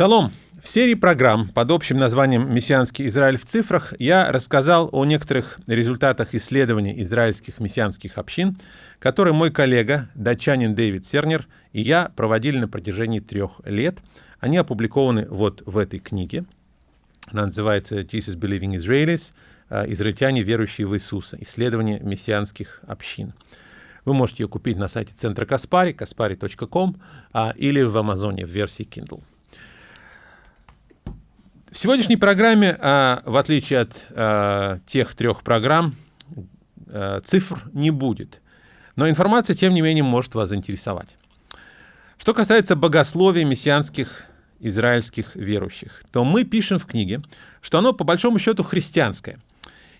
Шалом! В серии программ под общим названием «Мессианский Израиль в цифрах» я рассказал о некоторых результатах исследований израильских мессианских общин, которые мой коллега, датчанин Дэвид Сернер, и я проводили на протяжении трех лет. Они опубликованы вот в этой книге. Она называется «Jesus Believing Israelis. Израильтяне, верующие в Иисуса. Исследование мессианских общин». Вы можете ее купить на сайте центра Каспари, kaspari.com, или в Амазоне в версии Kindle. В сегодняшней программе, а, в отличие от а, тех трех программ, а, цифр не будет. Но информация, тем не менее, может вас заинтересовать. Что касается богословия мессианских израильских верующих, то мы пишем в книге, что оно по большому счету христианское,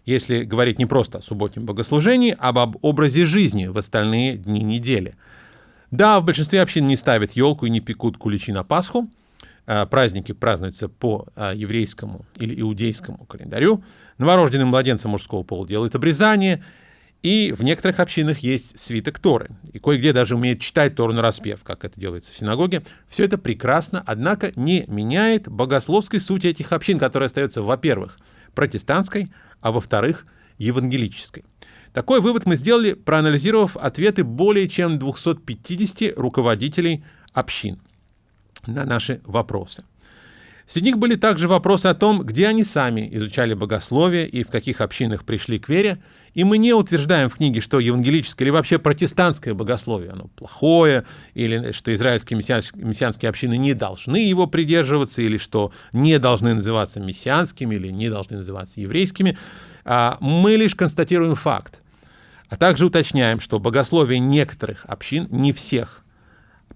если говорить не просто о субботнем богослужении, а об образе жизни в остальные дни недели. Да, в большинстве общин не ставят елку и не пекут куличи на Пасху, праздники празднуются по а, еврейскому или иудейскому календарю. Новорожденным младенцам мужского пола делают обрезание, и в некоторых общинах есть свиток Торы. И кое-где даже умеют читать Тору на распев, как это делается в синагоге. Все это прекрасно, однако не меняет богословской сути этих общин, которая остается, во-первых, протестантской, а во-вторых, евангелической. Такой вывод мы сделали, проанализировав ответы более чем 250 руководителей общин – на наши вопросы. Среди них были также вопросы о том, где они сами изучали богословие и в каких общинах пришли к вере. И мы не утверждаем в книге, что евангелическое или вообще протестантское богословие оно плохое, или что израильские мессианские общины не должны его придерживаться, или что не должны называться мессианскими, или не должны называться еврейскими. А мы лишь констатируем факт. А также уточняем, что богословие некоторых общин, не всех,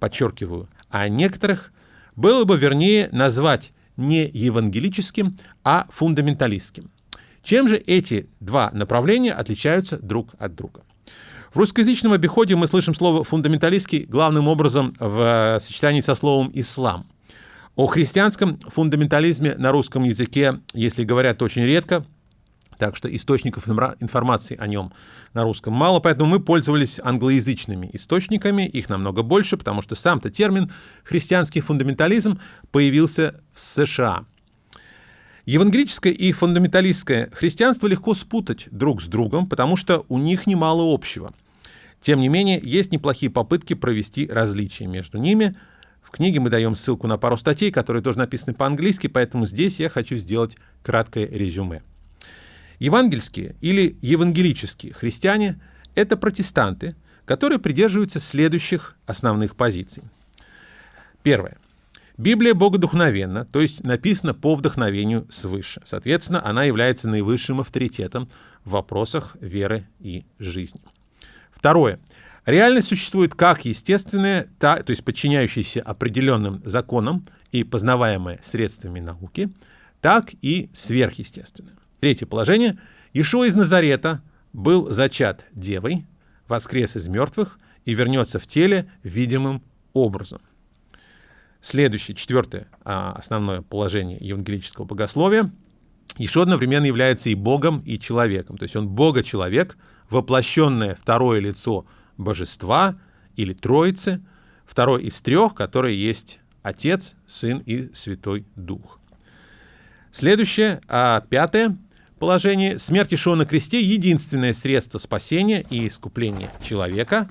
подчеркиваю, а некоторых было бы вернее назвать не евангелическим, а фундаменталистским. Чем же эти два направления отличаются друг от друга? В русскоязычном обиходе мы слышим слово «фундаменталистский» главным образом в сочетании со словом «ислам». О христианском фундаментализме на русском языке, если говорят очень редко, так что источников информации о нем на русском мало, поэтому мы пользовались англоязычными источниками, их намного больше, потому что сам-то термин «христианский фундаментализм» появился в США. Евангелическое и фундаменталистское христианство легко спутать друг с другом, потому что у них немало общего. Тем не менее, есть неплохие попытки провести различия между ними. В книге мы даем ссылку на пару статей, которые тоже написаны по-английски, поэтому здесь я хочу сделать краткое резюме. Евангельские или евангелические христиане — это протестанты, которые придерживаются следующих основных позиций. Первое. Библия богодухновенна, то есть написана по вдохновению свыше. Соответственно, она является наивысшим авторитетом в вопросах веры и жизни. Второе. Реальность существует как естественная, то есть подчиняющаяся определенным законам и познаваемая средствами науки, так и сверхъестественная. Третье положение. Ишуа из Назарета был зачат девой, воскрес из мертвых и вернется в теле видимым образом. Следующее, четвертое а, основное положение евангелического богословия. Ишуа одновременно является и Богом, и человеком. То есть он Бога-человек, воплощенное второе лицо божества или Троицы, второй из трех, который есть Отец, Сын и Святой Дух. Следующее, а, пятое, положении смерть Ишуа на кресте — единственное средство спасения и искупления человека.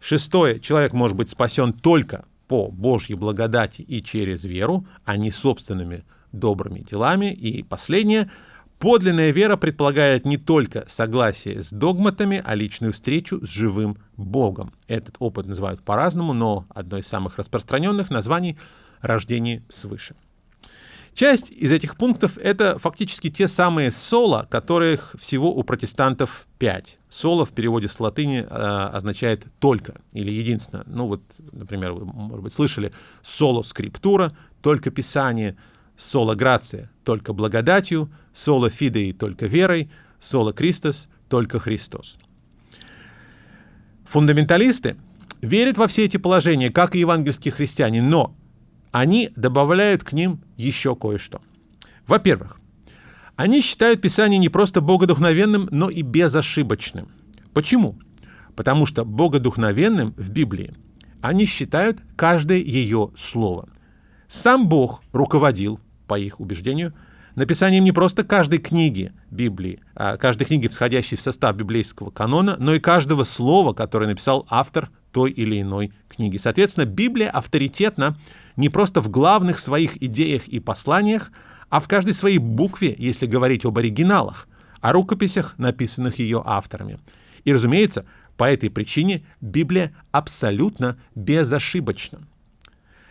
Шестое. Человек может быть спасен только по Божьей благодати и через веру, а не собственными добрыми делами. И последнее. Подлинная вера предполагает не только согласие с догматами, а личную встречу с живым Богом. Этот опыт называют по-разному, но одно из самых распространенных названий — рождение свыше. Часть из этих пунктов — это фактически те самые соло, которых всего у протестантов пять. Соло в переводе с латыни э, означает «только» или «единственно». Ну вот, например, вы, может быть, слышали «соло скриптура», «только писание», «соло грация», «только благодатью», «соло фидеи», «только верой», «соло Христос», «только Христос». Фундаменталисты верят во все эти положения, как и евангельские христиане, но они добавляют к ним еще кое-что. Во-первых, они считают Писание не просто богодухновенным, но и безошибочным. Почему? Потому что богодухновенным в Библии они считают каждое ее слово. Сам Бог руководил, по их убеждению, написанием не просто каждой книги Библии, а каждой книги, входящей в состав библейского канона, но и каждого слова, которое написал автор той или иной книги. Соответственно, Библия авторитетна не просто в главных своих идеях и посланиях, а в каждой своей букве, если говорить об оригиналах, о рукописях, написанных ее авторами. И, разумеется, по этой причине Библия абсолютно безошибочна.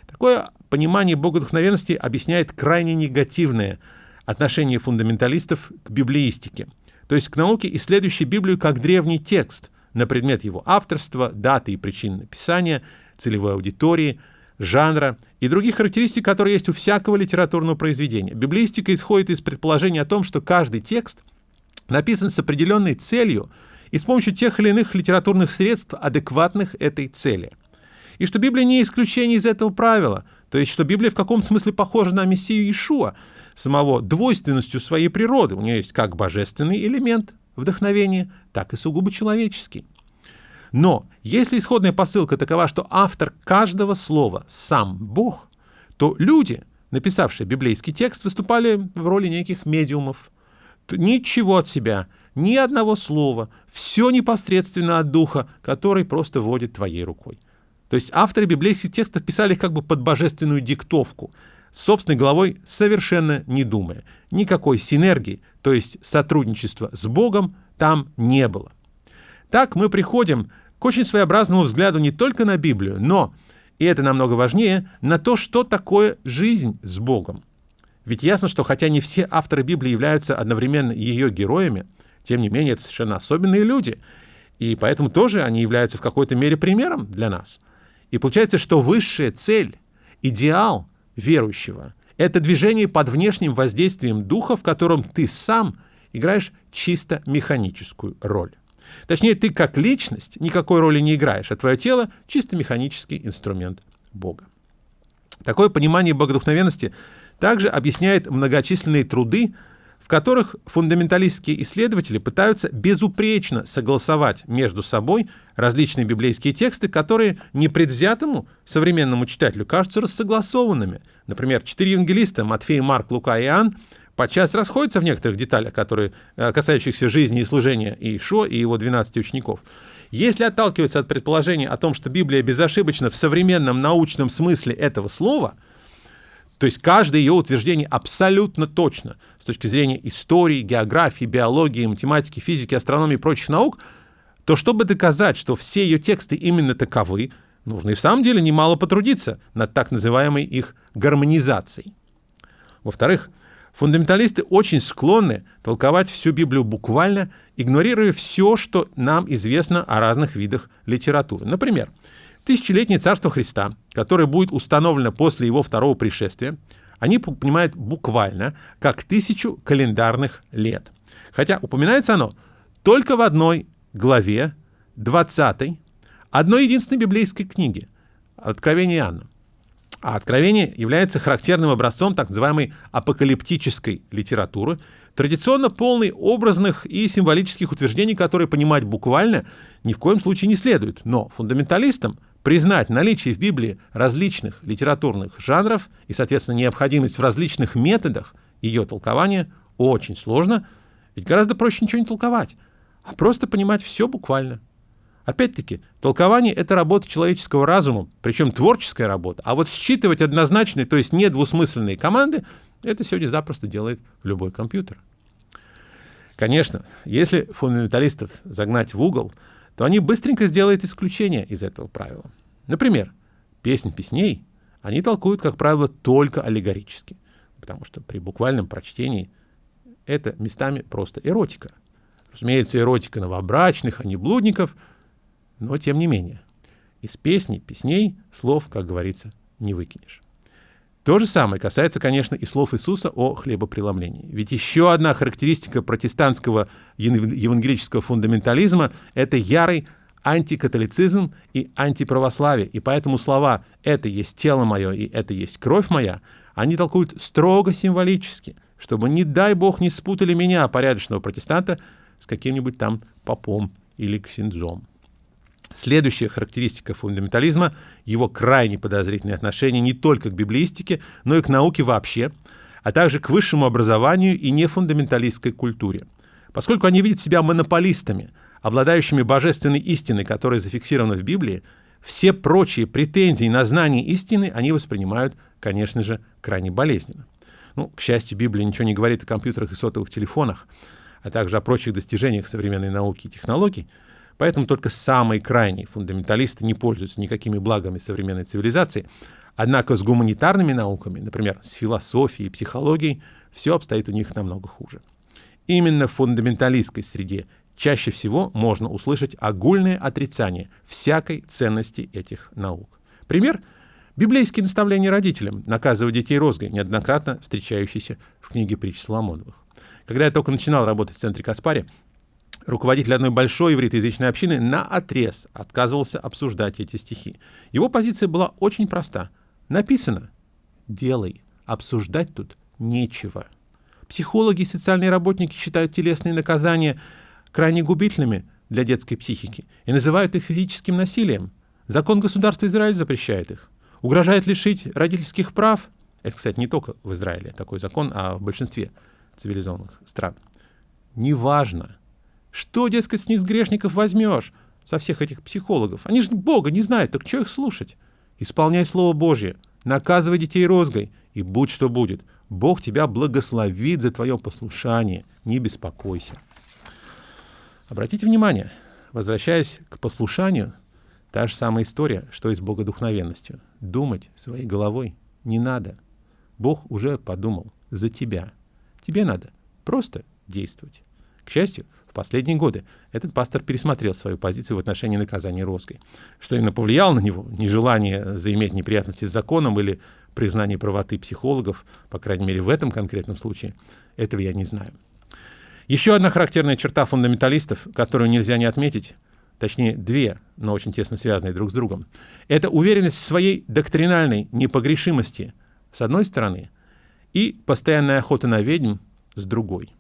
Такое понимание богодухновенности объясняет крайне негативное отношение фундаменталистов к библеистике, то есть к науке, исследующей Библию как древний текст на предмет его авторства, даты и причин написания, целевой аудитории, жанра и других характеристик, которые есть у всякого литературного произведения. Библеистика исходит из предположения о том, что каждый текст написан с определенной целью и с помощью тех или иных литературных средств, адекватных этой цели. И что Библия не исключение из этого правила, то есть что Библия в каком-то смысле похожа на Мессию Ишуа, самого двойственностью своей природы. У нее есть как божественный элемент вдохновения, так и сугубо человеческий. Но если исходная посылка такова, что автор каждого слова сам Бог, то люди, написавшие библейский текст, выступали в роли неких медиумов. Ничего от себя, ни одного слова, все непосредственно от Духа, который просто водит твоей рукой. То есть авторы библейских текстов писали как бы под божественную диктовку, собственной головой совершенно не думая. Никакой синергии, то есть сотрудничества с Богом, там не было. Так мы приходим к очень своеобразному взгляду не только на Библию, но, и это намного важнее, на то, что такое жизнь с Богом. Ведь ясно, что хотя не все авторы Библии являются одновременно ее героями, тем не менее это совершенно особенные люди, и поэтому тоже они являются в какой-то мере примером для нас. И получается, что высшая цель, идеал верующего — это движение под внешним воздействием духа, в котором ты сам играешь чисто механическую роль. Точнее, ты как личность никакой роли не играешь, а твое тело — чисто механический инструмент Бога. Такое понимание богодухновенности также объясняет многочисленные труды, в которых фундаменталистские исследователи пытаются безупречно согласовать между собой различные библейские тексты, которые непредвзятому современному читателю кажутся рассогласованными. Например, четыре евангелиста Матфей, Марк, Лука и Иоанн подчас расходятся в некоторых деталях, которые, э, касающихся жизни и служения Иешуа и его 12 учеников. Если отталкиваться от предположения о том, что Библия безошибочна в современном научном смысле этого слова, то есть каждое ее утверждение абсолютно точно с точки зрения истории, географии, биологии, математики, физики, астрономии и прочих наук, то чтобы доказать, что все ее тексты именно таковы, нужно и в самом деле немало потрудиться над так называемой их гармонизацией. Во-вторых, Фундаменталисты очень склонны толковать всю Библию буквально, игнорируя все, что нам известно о разных видах литературы. Например, тысячелетнее царство Христа, которое будет установлено после его второго пришествия, они понимают буквально как тысячу календарных лет. Хотя упоминается оно только в одной главе, 20 одной единственной библейской книги, Откровение Иоанна. А откровение является характерным образцом так называемой апокалиптической литературы, традиционно полной образных и символических утверждений, которые понимать буквально ни в коем случае не следует. Но фундаменталистам признать наличие в Библии различных литературных жанров и, соответственно, необходимость в различных методах ее толкования очень сложно, ведь гораздо проще ничего не толковать, а просто понимать все буквально. Опять-таки, толкование — это работа человеческого разума, причем творческая работа. А вот считывать однозначные, то есть недвусмысленные команды, это сегодня запросто делает любой компьютер. Конечно, если фундаменталистов загнать в угол, то они быстренько сделают исключение из этого правила. Например, песнь песней они толкуют, как правило, только аллегорически, потому что при буквальном прочтении это местами просто эротика. Разумеется, эротика новобрачных, а не блудников — но тем не менее, из песни, песней слов, как говорится, не выкинешь. То же самое касается, конечно, и слов Иисуса о хлебопреломлении. Ведь еще одна характеристика протестантского евангелического фундаментализма — это ярый антикатолицизм и антиправославие. И поэтому слова «это есть тело мое» и «это есть кровь моя» они толкуют строго символически, чтобы, не дай бог, не спутали меня, порядочного протестанта, с каким-нибудь там попом или ксензом. Следующая характеристика фундаментализма – его крайне подозрительное отношение не только к библеистике, но и к науке вообще, а также к высшему образованию и нефундаменталистской культуре. Поскольку они видят себя монополистами, обладающими божественной истиной, которая зафиксирована в Библии, все прочие претензии на знание истины они воспринимают, конечно же, крайне болезненно. Ну, к счастью, Библия ничего не говорит о компьютерах и сотовых телефонах, а также о прочих достижениях современной науки и технологий, поэтому только самые крайние фундаменталисты не пользуются никакими благами современной цивилизации, однако с гуманитарными науками, например, с философией и психологией, все обстоит у них намного хуже. Именно в фундаменталистской среде чаще всего можно услышать огульное отрицание всякой ценности этих наук. Пример — библейские наставления родителям, наказывать детей розгой, неоднократно встречающиеся в книге притч Соломоновых. Когда я только начинал работать в центре Каспари, руководитель одной большой ивритоязычной общины на отрез отказывался обсуждать эти стихи. Его позиция была очень проста. Написано «делай, обсуждать тут нечего». Психологи и социальные работники считают телесные наказания крайне губительными для детской психики и называют их физическим насилием. Закон государства Израиль запрещает их. Угрожает лишить родительских прав. Это, кстати, не только в Израиле такой закон, а в большинстве цивилизованных стран. Неважно, что, дескать, с них с грешников возьмешь, со всех этих психологов. Они же Бога не знают, так что их слушать? Исполняй Слово Божье, наказывай детей розгой, и будь что будет. Бог тебя благословит за твое послушание, не беспокойся. Обратите внимание, возвращаясь к послушанию, та же самая история, что и с богодухновенностью. Думать своей головой не надо. Бог уже подумал за тебя. Тебе надо просто действовать. К счастью, последние годы этот пастор пересмотрел свою позицию в отношении наказания Роской. Что именно повлияло на него, нежелание заиметь неприятности с законом или признание правоты психологов, по крайней мере в этом конкретном случае, этого я не знаю. Еще одна характерная черта фундаменталистов, которую нельзя не отметить, точнее две, но очень тесно связанные друг с другом, это уверенность в своей доктринальной непогрешимости с одной стороны и постоянная охота на ведьм с другой.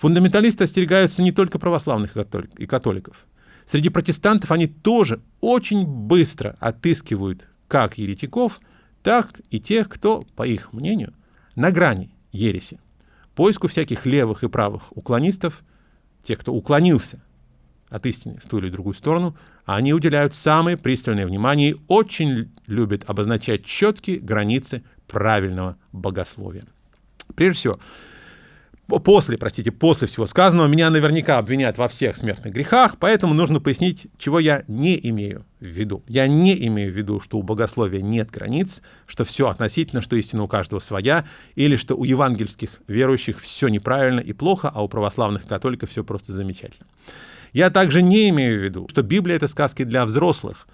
Фундаменталисты остерегаются не только православных и католиков. Среди протестантов они тоже очень быстро отыскивают как еретиков, так и тех, кто, по их мнению, на грани ереси. Поиску всяких левых и правых уклонистов, тех, кто уклонился от истины в ту или другую сторону, они уделяют самое пристальное внимание и очень любят обозначать четкие границы правильного богословия. Прежде всего, после, простите, после всего сказанного, меня наверняка обвинят во всех смертных грехах, поэтому нужно пояснить, чего я не имею в виду. Я не имею в виду, что у богословия нет границ, что все относительно, что истина у каждого своя, или что у евангельских верующих все неправильно и плохо, а у православных католиков все просто замечательно. Я также не имею в виду, что Библия — это сказки для взрослых,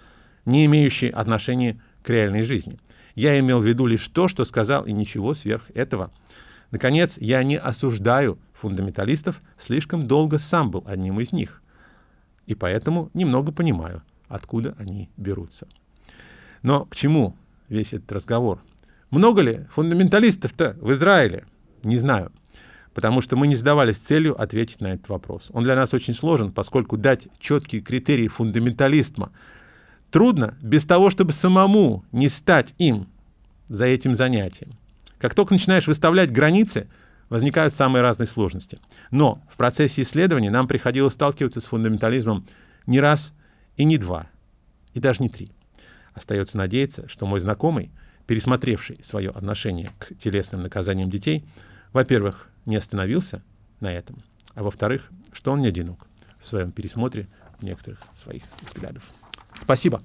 не имеющие отношения к реальной жизни. Я имел в виду лишь то, что сказал, и ничего сверх этого — Наконец, я не осуждаю фундаменталистов, слишком долго сам был одним из них. И поэтому немного понимаю, откуда они берутся. Но к чему весь этот разговор? Много ли фундаменталистов-то в Израиле? Не знаю. Потому что мы не задавались целью ответить на этот вопрос. Он для нас очень сложен, поскольку дать четкие критерии фундаментализма трудно без того, чтобы самому не стать им за этим занятием. Как только начинаешь выставлять границы, возникают самые разные сложности. Но в процессе исследования нам приходилось сталкиваться с фундаментализмом не раз и не два, и даже не три. Остается надеяться, что мой знакомый, пересмотревший свое отношение к телесным наказаниям детей, во-первых, не остановился на этом, а во-вторых, что он не одинок в своем пересмотре некоторых своих взглядов. Спасибо.